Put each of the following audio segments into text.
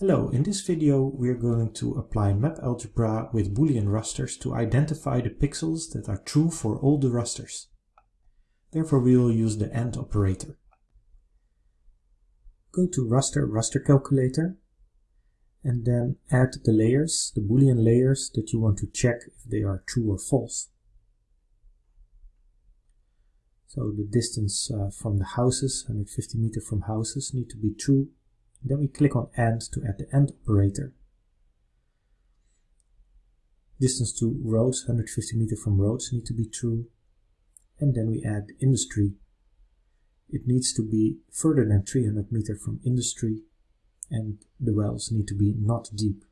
Hello, in this video we are going to apply map algebra with boolean rasters to identify the pixels that are true for all the rasters. Therefore we will use the AND operator. Go to raster raster calculator and then add the layers, the boolean layers that you want to check if they are true or false. So the distance uh, from the houses, 150 meter from houses, need to be true. Then we click on AND to add the AND operator. Distance to roads, 150 meter from roads, need to be true. And then we add industry. It needs to be further than 300 meter from industry and the wells need to be not deep.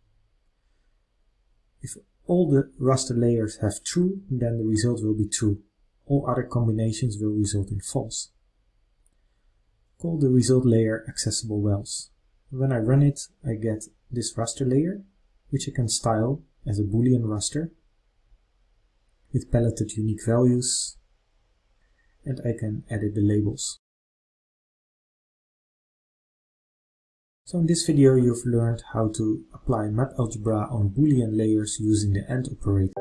If all the raster layers have true, then the result will be true all other combinations will result in false. Call the result layer accessible wells. When I run it, I get this raster layer, which I can style as a boolean raster with paletted unique values, and I can edit the labels. So in this video you've learned how to apply map algebra on boolean layers using the AND operator.